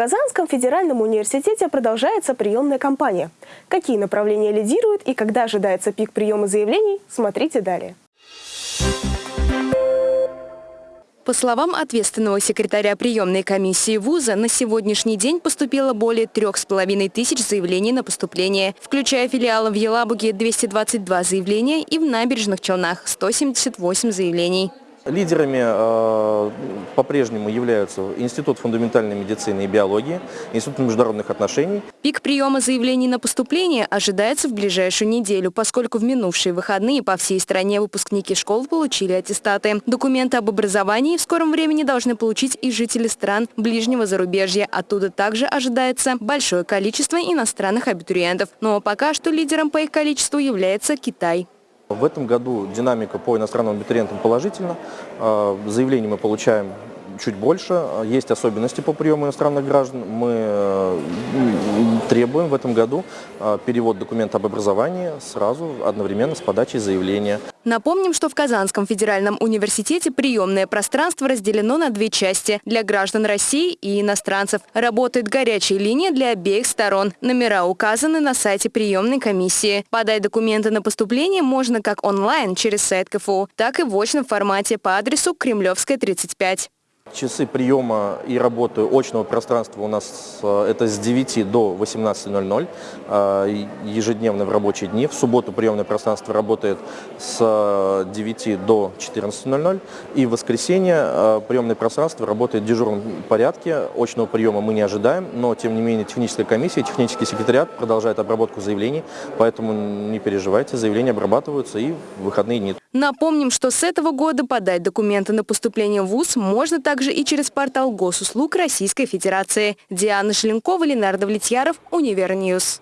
Казанском федеральном университете продолжается приемная кампания. Какие направления лидируют и когда ожидается пик приема заявлений, смотрите далее. По словам ответственного секретаря приемной комиссии вуза, на сегодняшний день поступило более трех с половиной тысяч заявлений на поступление, включая филиалы в Елабуге 222 заявления и в Набережных Челнах 178 заявлений. Лидерами э, по-прежнему являются Институт фундаментальной медицины и биологии, Институт международных отношений. Пик приема заявлений на поступление ожидается в ближайшую неделю, поскольку в минувшие выходные по всей стране выпускники школ получили аттестаты. Документы об образовании в скором времени должны получить и жители стран ближнего зарубежья. Оттуда также ожидается большое количество иностранных абитуриентов. Но пока что лидером по их количеству является Китай. В этом году динамика по иностранным абитуриентам положительна. А, заявлений мы получаем чуть больше. Есть особенности по приему иностранных граждан. Мы э, требуем в этом году э, перевод документа об образовании сразу одновременно с подачей заявления. Напомним, что в Казанском федеральном университете приемное пространство разделено на две части – для граждан России и иностранцев. Работает горячая линия для обеих сторон. Номера указаны на сайте приемной комиссии. Подать документы на поступление можно как онлайн через сайт КФУ, так и в очном формате по адресу Кремлевская, 35. Часы приема и работы очного пространства у нас э, это с 9 до 18.00, э, ежедневно в рабочие дни. В субботу приемное пространство работает с 9 э, до 14.00. И в воскресенье приемное пространство работает в дежурном порядке. Очного приема мы не ожидаем, но тем не менее техническая комиссия, технический секретариат продолжает обработку заявлений, поэтому не переживайте, заявления обрабатываются и в выходные дни. Напомним, что с этого года подать документы на поступление в ВУЗ можно также и через портал госуслуг Российской Федерации. Диана Шеленкова, Ленар Давлетьяров, Univer News.